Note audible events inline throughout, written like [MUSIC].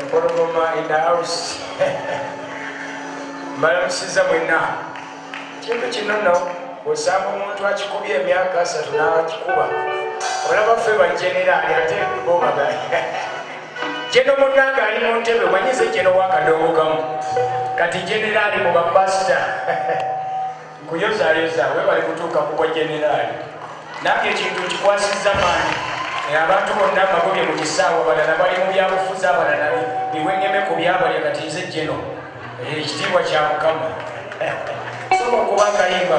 empologoma in the house. [LAUGHS] Mbalamusiza mwenna kintu kino nno osanga omuntu akikubye emyaka asatu n'akikuba. Olabaffe bajenerali ate bobaga jeno [LAUGHS] munanga ali mu ntebe manyize jeno wakadongo kamu kati generali mu bapasita [LAUGHS] kuyozayoza we bali kutuuka kubwa generali. Nange ekintu kikwasiza maani abantu bonna bagobye mu kisaawa balala bali mu byabufuzi abalala biwengeme ku byabalya kati nze jeno ekitiibwa kya mukama. [LAUGHS] Soba okuba akayimba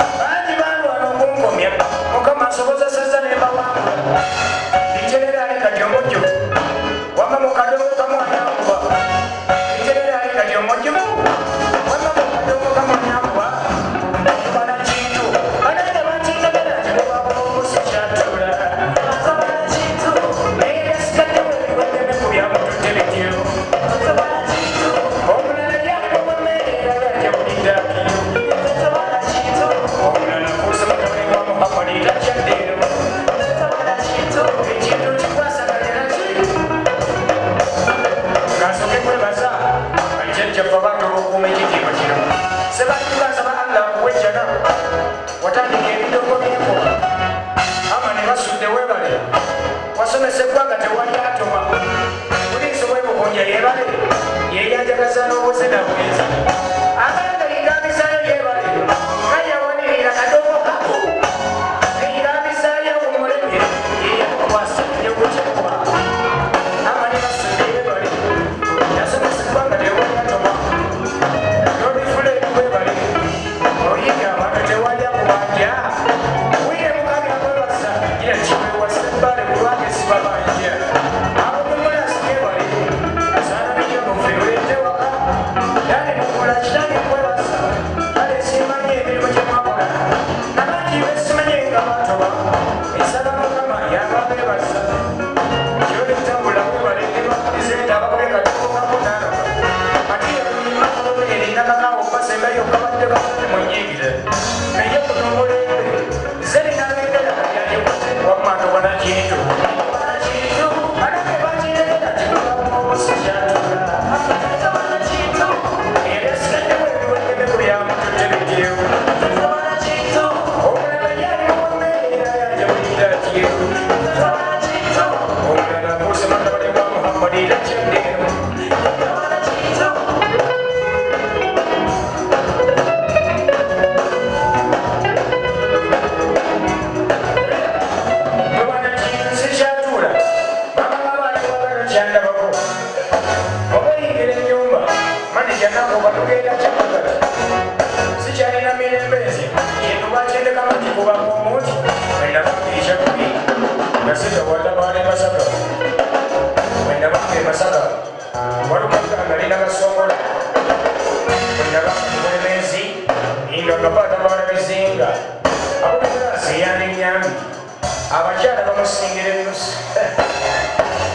abakyala bamusingira enusi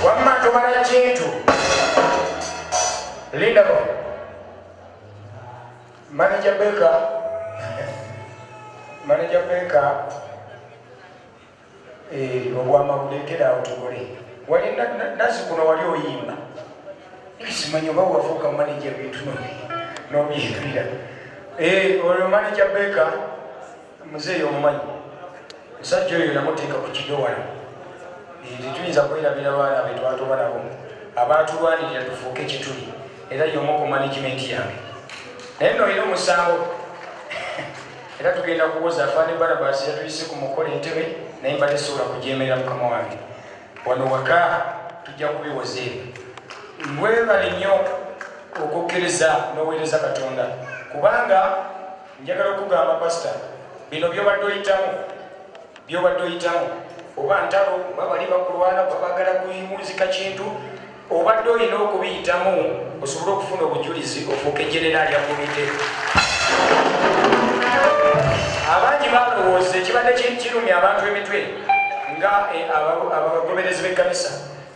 wamma tumala kintu. Lindako maneja beka maneja beka obwamabulekerawo tugole wali nazi kuno wali oyimba. Simanyi oba wafuuka maneja bintu nobyerira olwo maneja beka muzeeyi omumanyi musajja oyo namuteeka ku kidowala tetuyinza kwerabira baana be twatuba nabo. Abatulwanirira tufuuke kituli era yomu ku managimenti yange. Naye noyina omusango [LAUGHS] era tugenda kuwoza afaani barabasi yatuyise ku mukola entebe naye mbadde sobola kujemerera mukama wange. Wano waka tujja kubiwoza ebyo. Mwebale nnyo okukkiriza n'oweereza katonda kubanga njagala okugamba pasita bino byobadde oyitamu byobadde oyitamu. Oba ntalo oba bali bakulwana oba bagala kuyimuuzika kintu obadde olina okubiyitamu osobole okufuna obujulizi ofuuka egeneraali ya komite abangi balowooza ekibadde kirumya abantu emitwe nga eh, abagoberezi b'ekkanisa.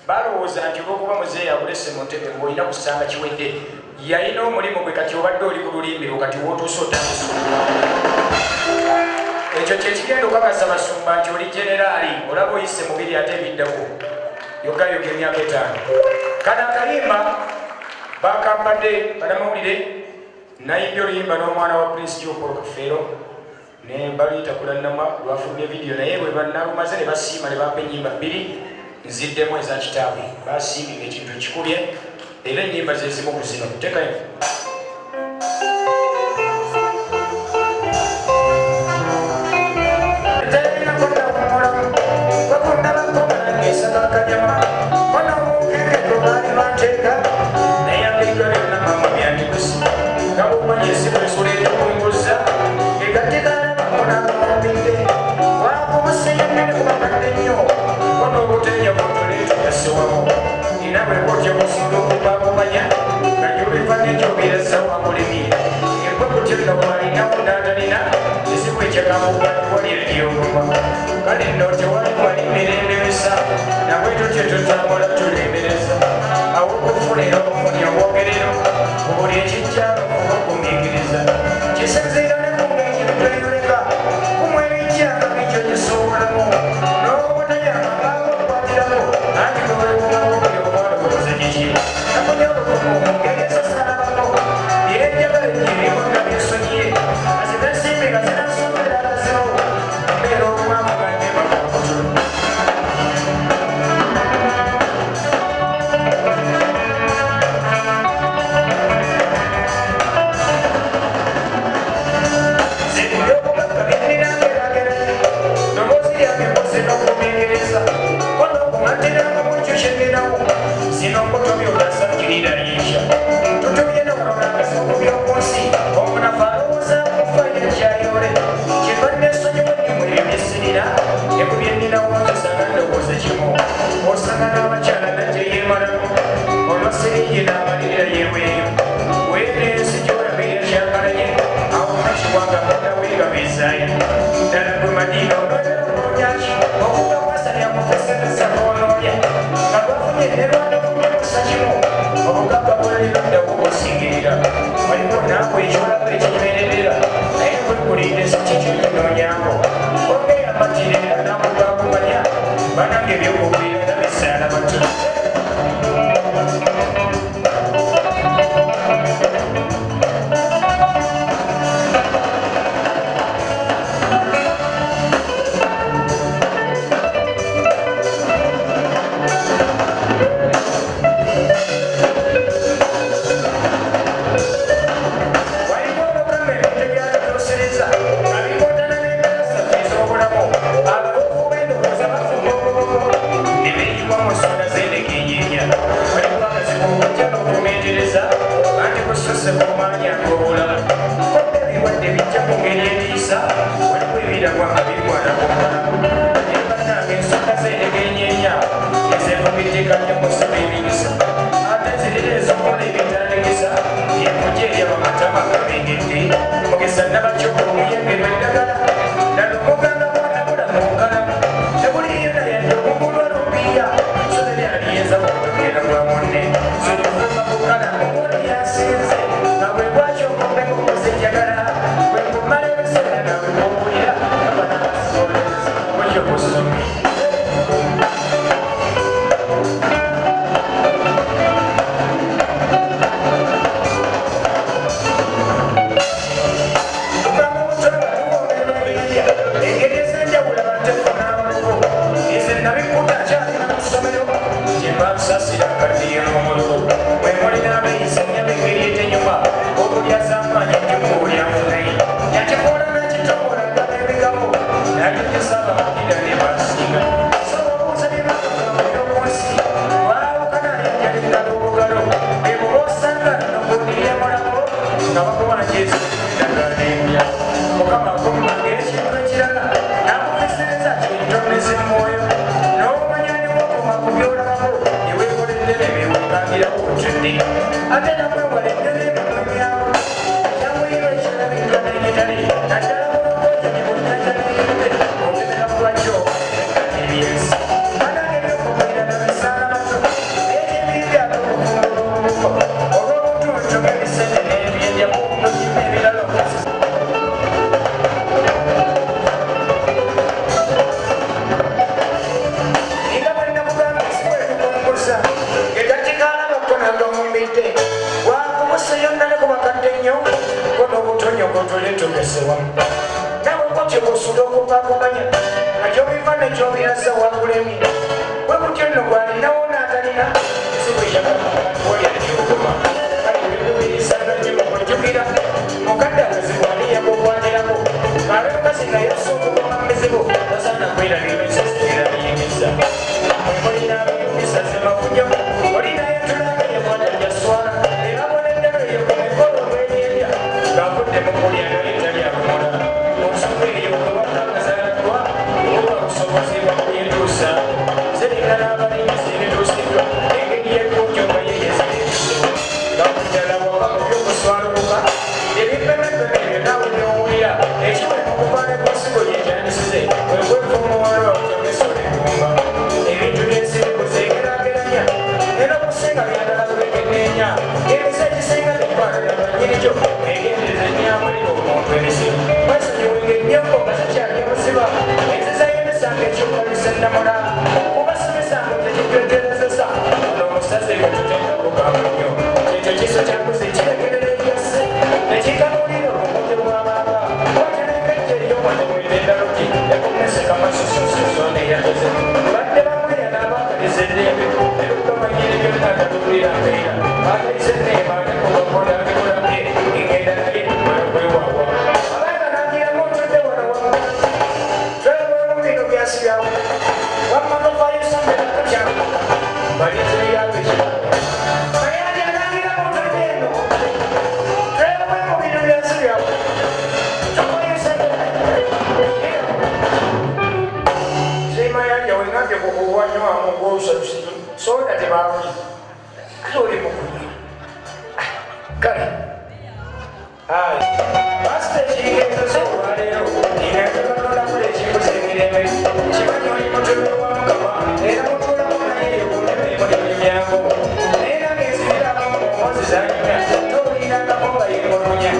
Balowooza nti olwokuba muzeeyi abulese mu ntebe ngaolina kusanga kiwedde yalina omulimu gwe kati obadde oli ku lulimbiro kati wotuusa otamusulwa ekyo kyekigenda okakasa basumba nti oli generaali olaba oyise mubiri ate ebiddako yogayoga emyaka etaano. Kana akayimba bakampadde banamawulire nayimbye oluyimba n'omwana wa prince jopol kafeero ne baluyita kulanama lwafulumye vidiyo naye bwe banalumaze ne basiima ne bampa enyimba bbiri nziddemu eza kitaabwe. Basiimibwa ekintu kikubye era enyimba zezimu ku zino. Tekayo I didn't know what you were. banyak banyak yang dihukum. Seria bem contente, então aqui ele quer dar a tua vida. solution so that about glory mukunda kare hai basta chike to saware ro dine to no la pure chi se mire me chi ma no mo to no ma ka ma ne mo to no ma ne ro ne me mo ni me ko ne da mo mo si sa ni me to ni na ka mo ba i mo no nya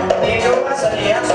do asa ni asu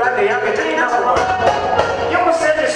za ka yi haka ta ina su ba. Yin musayar da